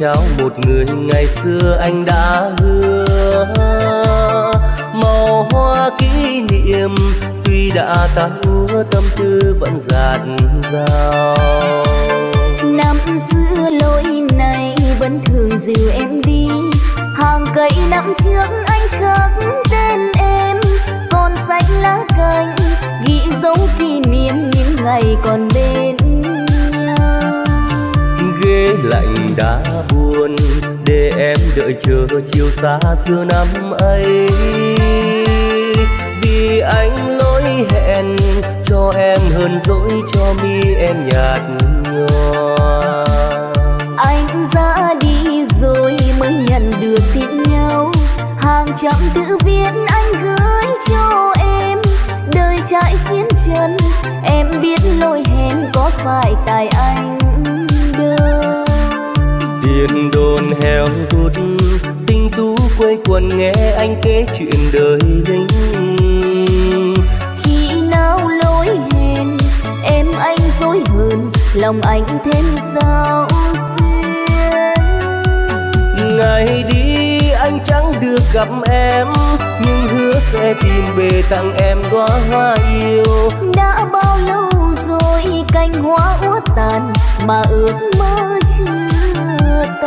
trao một người ngày xưa anh đã hứa. Màu hoa kỷ niệm tuy đã tan úa tâm tư vẫn dạt dào. Năm xưa lối này vẫn thường dìu em đi. Hàng cây năm trước anh khắc tên em. Còn xanh lá cành ghi dấu kỷ niệm những ngày còn bên nhau. Ghế lạnh đã buồn để em đợi chờ chiều xa xưa năm ấy. Vì anh lỗi hẹn cho em hơn dỗi cho mi em nhạt nhòa. Anh ra đi rồi mới nhận được tin nhau. Hàng trăm tự viết anh gửi cho em. Đời trải chiến chân em biết lỗi hẹn có phải tại anh tiền đồn heo hút. Tinh tú quây quần nghe anh kể chuyện đời lính khi nào lỗi hẹn em anh dối hơn lòng anh thêm sao xuyên ngày đi anh chẳng được gặp em nhưng hứa sẽ tìm về tặng em đóa hoa yêu. Đã bao lâu rồi cành hoa úa tàn mà ước mơ chưa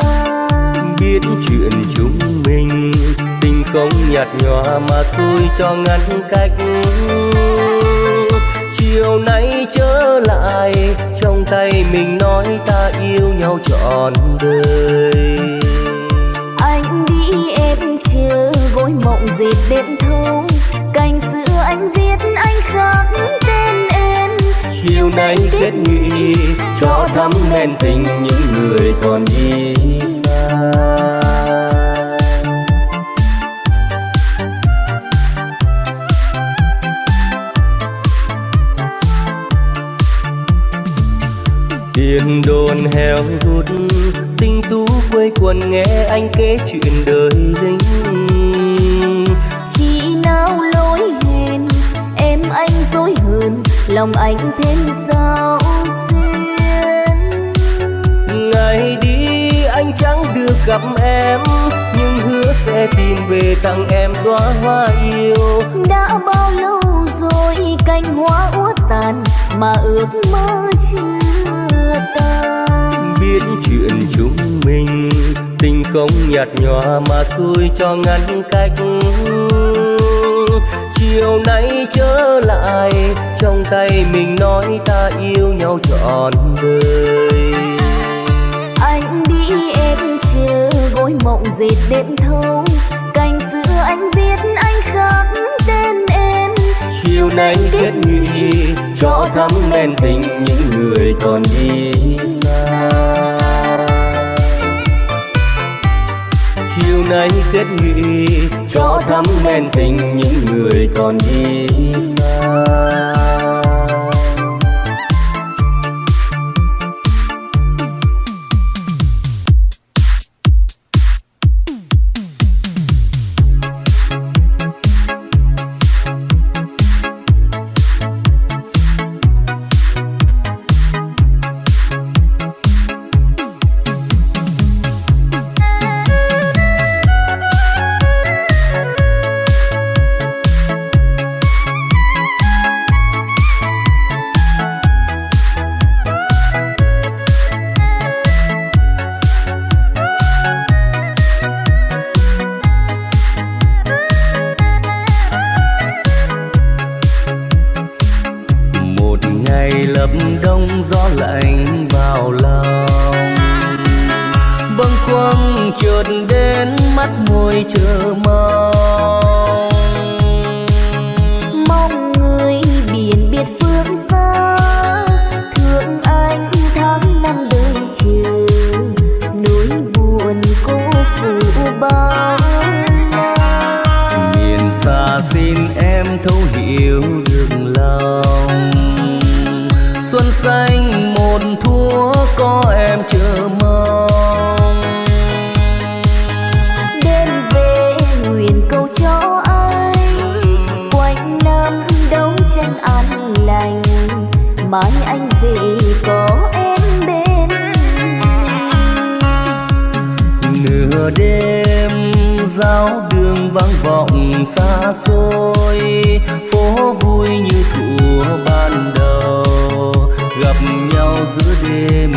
tan biết chuyện chúng mình tình không nhạt nhòa mà xui cho ngăn cách. Chiều nay trở lại trong tay mình nói ta yêu nhau trọn đời. Anh đi em chờ gối mộng dệt đêm thâu. Cành xưa anh viết anh khắc chiều nay kết nghị cho thắm men tình những người còn đi xa. Tiền đồn heo hút, tinh tú quây quần nghe anh kể chuyện đời lính lòng anh thêm sao xuyên. Ngày đi anh chẳng được gặp em nhưng hứa sẽ tìm về tặng em đóa hoa yêu. Đã bao lâu rồi cành hoa úa tàn mà ước mơ chưa tan? Biết chuyện chúng mình tình không nhạt nhòa mà xui cho ngăn cách chiều nay trở lại trong tay mình nói ta yêu nhau trọn đời. Anh đi em chờ gối mộng dệt đêm thâu. Cành xưa anh viết anh khắc tên em. Chiều nay kết nghị cho thắm men tình những người còn đi xa chiều nay kết nghị cho thắm men tình những người còn đi xa. Khuâng chợt đến mắt môi chờ mong. Mong người biển biệt phương xa thương anh tháng năm đời chờ nỗi buồn cô phụ bao miền xa xin em thấu hiểu được lòng. Xuân xanh đêm giao đường vắng vọng xa xôi, phố vui như thuở ban đầu, gặp nhau giữa đêm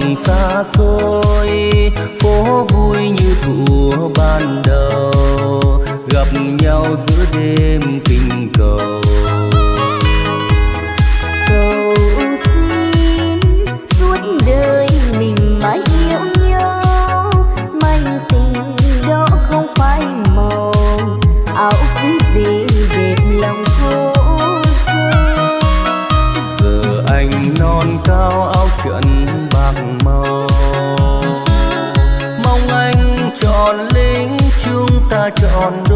lòng xa xôi phố vui như thủa ban đầu gặp nhau giữa đêm. trọn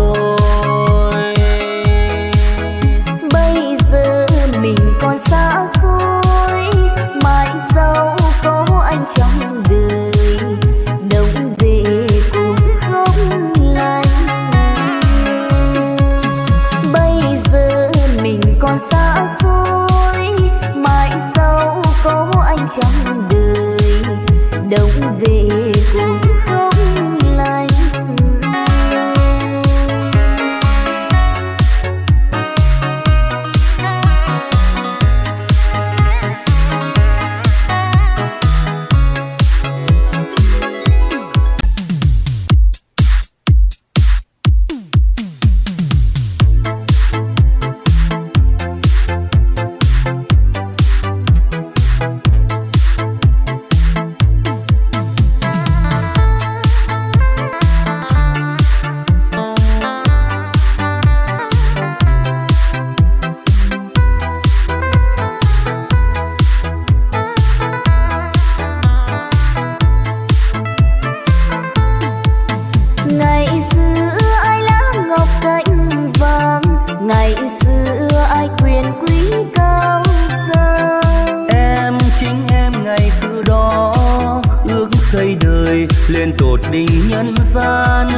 gian.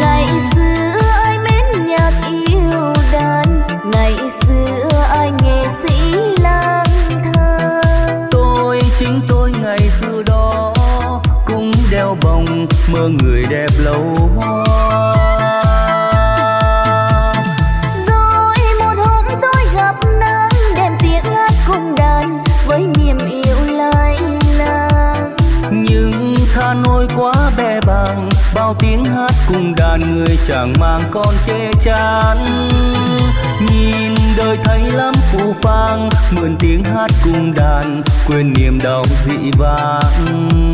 Ngày xưa ai mến nhạc yêu đàn ngày xưa ai nghệ sĩ lang thang. Tôi chính tôi ngày xưa đó cũng đeo vòng mơ người đẹp lâu hoa. Rồi một hôm tôi gặp nàng đem tiếng hát cùng đàn với niềm bao tiếng hát cùng đàn người chẳng mang con che chắn, nhìn đời thấy lắm phù phang mượn tiếng hát cùng đàn quên niềm đau dị vãng.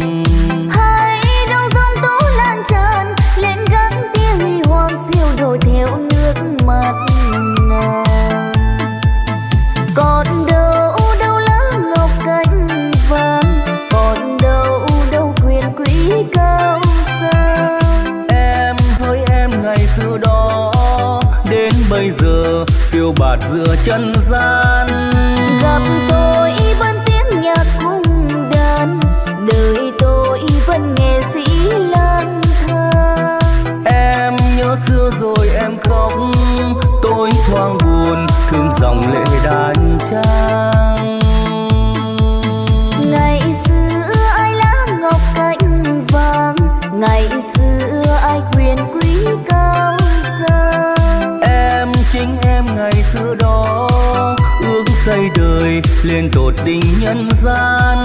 Lên tột đỉnh nhân gian.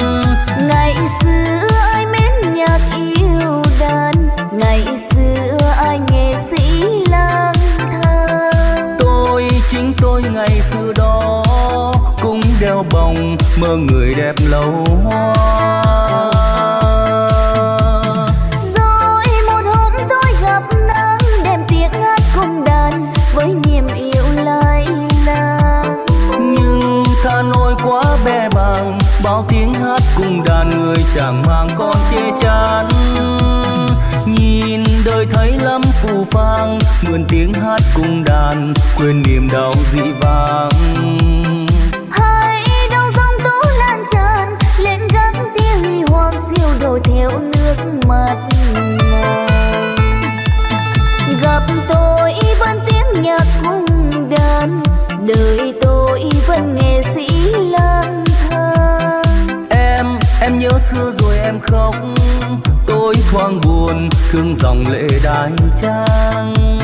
Ngày xưa ai mến nhạc yêu đàn ngày xưa ai nghệ sĩ lang thang. Tôi chính tôi ngày xưa đó cũng đeo bồng mơ người đẹp lâu hoa quên niềm đau dị vang đông lan tràn lên gác tia huy hoàng diêu đổ theo nước mắt gặp tôi vẫn tiếng nhạc cùng đàn đời tôi vẫn nghệ sĩ lang thang. Em em nhớ xưa rồi em khóc tôi thoáng buồn thương dòng lệ đai trang